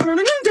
Burning in the